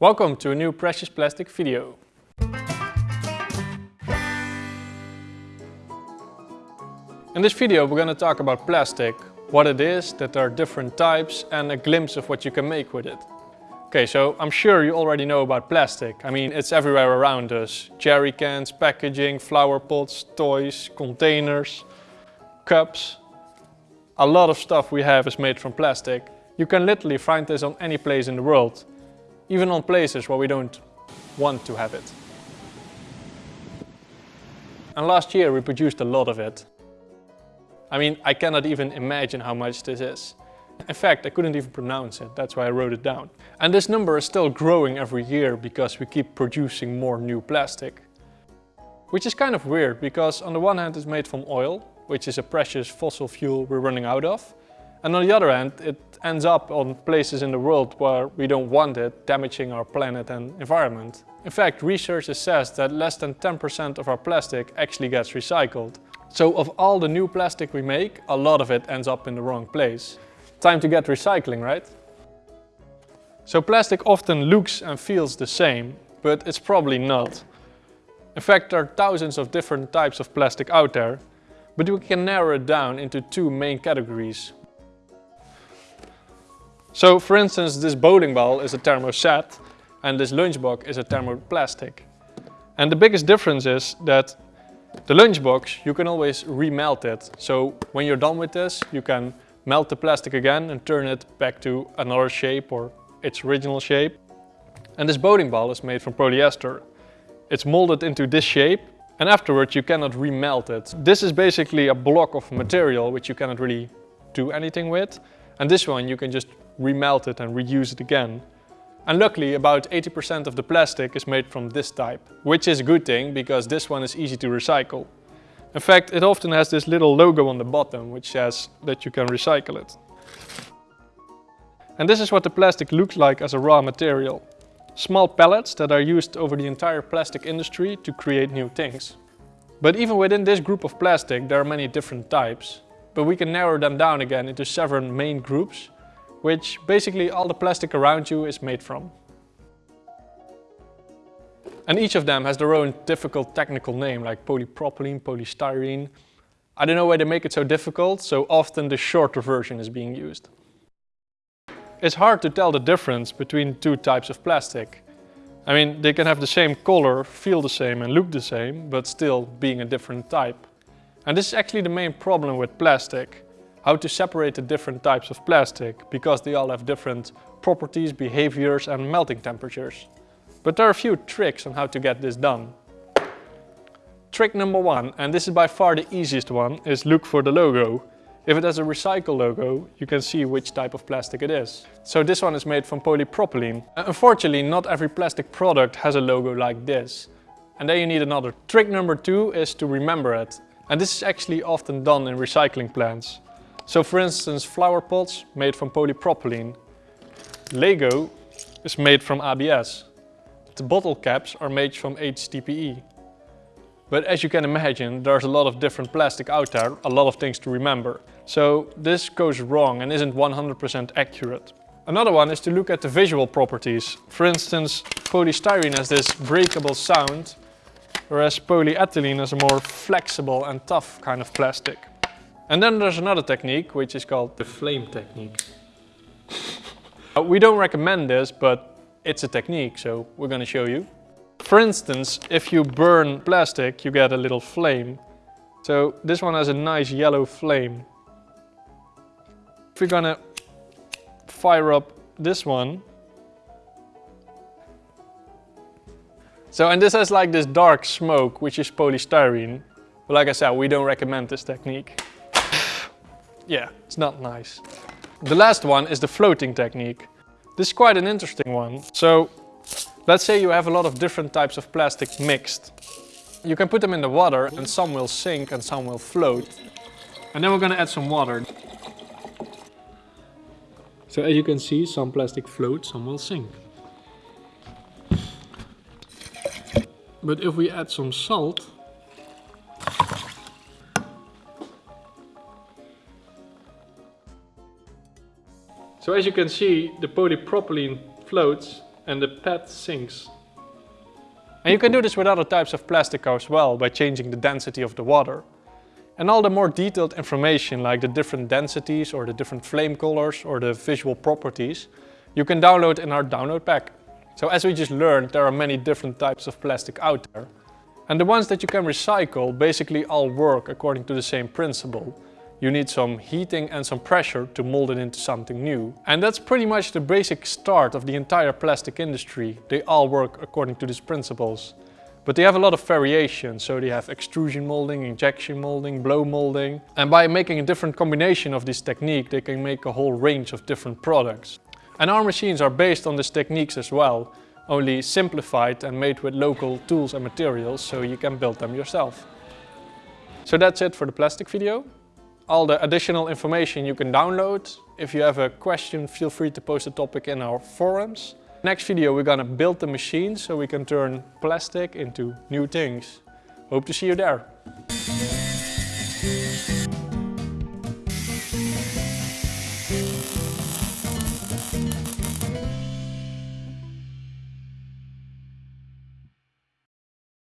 Welcome to a new Precious Plastic video. In this video we're going to talk about plastic, what it is, that there are different types and a glimpse of what you can make with it. Okay, so I'm sure you already know about plastic. I mean, it's everywhere around us. Jerry cans, packaging, flower pots, toys, containers, cups. A lot of stuff we have is made from plastic. You can literally find this on any place in the world. Even on places where we don't want to have it. And last year we produced a lot of it. I mean, I cannot even imagine how much this is. In fact, I couldn't even pronounce it, that's why I wrote it down. And this number is still growing every year because we keep producing more new plastic. Which is kind of weird, because on the one hand it's made from oil, which is a precious fossil fuel we're running out of. And on the other hand, it ends up on places in the world where we don't want it, damaging our planet and environment. In fact, research says that less than 10% of our plastic actually gets recycled. So of all the new plastic we make, a lot of it ends up in the wrong place. Time to get recycling, right? So plastic often looks and feels the same, but it's probably not. In fact, there are thousands of different types of plastic out there, but we can narrow it down into two main categories. So for instance, this bowling ball is a thermoset and this lunchbox is a thermoplastic. And the biggest difference is that the lunchbox, you can always remelt it. So when you're done with this, you can melt the plastic again and turn it back to another shape or its original shape. And this bowling ball is made from polyester. It's molded into this shape and afterwards you cannot remelt it. This is basically a block of material which you cannot really do anything with. And this one you can just remelt it and reuse it again. And luckily about 80% of the plastic is made from this type, which is a good thing because this one is easy to recycle. In fact, it often has this little logo on the bottom which says that you can recycle it. And this is what the plastic looks like as a raw material. Small pellets that are used over the entire plastic industry to create new things. But even within this group of plastic there are many different types. But we can narrow them down again into seven main groups which basically all the plastic around you is made from. And each of them has their own difficult technical name, like polypropylene, polystyrene. I don't know why they make it so difficult, so often the shorter version is being used. It's hard to tell the difference between two types of plastic. I mean, they can have the same color, feel the same and look the same, but still being a different type. And this is actually the main problem with plastic how to separate the different types of plastic because they all have different properties, behaviors and melting temperatures. But there are a few tricks on how to get this done. Trick number one, and this is by far the easiest one, is look for the logo. If it has a recycle logo, you can see which type of plastic it is. So this one is made from polypropylene. Uh, unfortunately, not every plastic product has a logo like this. And then you need another. Trick number two is to remember it. And this is actually often done in recycling plants. So for instance, flower pots made from polypropylene. Lego is made from ABS. The bottle caps are made from HDPE. But as you can imagine, there's a lot of different plastic out there, a lot of things to remember. So this goes wrong and isn't 100% accurate. Another one is to look at the visual properties. For instance, polystyrene has this breakable sound, whereas polyethylene is a more flexible and tough kind of plastic. And then there's another technique, which is called the flame technique. Uh, we don't recommend this, but it's a technique, so we're going to show you. For instance, if you burn plastic, you get a little flame. So this one has a nice yellow flame. If we're gonna fire up this one. So, and this has like this dark smoke, which is polystyrene. But like I said, we don't recommend this technique. Yeah, it's not nice. The last one is the floating technique. This is quite an interesting one. So let's say you have a lot of different types of plastic mixed. You can put them in the water and some will sink and some will float. And then we're going to add some water. So as you can see, some plastic floats, some will sink. But if we add some salt, So as you can see, the polypropylene floats and the PET sinks. And you can do this with other types of plastic as well by changing the density of the water. And all the more detailed information like the different densities or the different flame colors or the visual properties you can download in our download pack. So as we just learned there are many different types of plastic out there. And the ones that you can recycle basically all work according to the same principle. You need some heating and some pressure to mold it into something new. And that's pretty much the basic start of the entire plastic industry. They all work according to these principles. But they have a lot of variation, so they have extrusion molding, injection molding, blow molding. And by making a different combination of this technique, they can make a whole range of different products. And our machines are based on these techniques as well, only simplified and made with local tools and materials, so you can build them yourself. So that's it for the plastic video. All the additional information you can download. If you have a question, feel free to post a topic in our forums. Next video we're gonna build the machine so we can turn plastic into new things. Hope to see you there.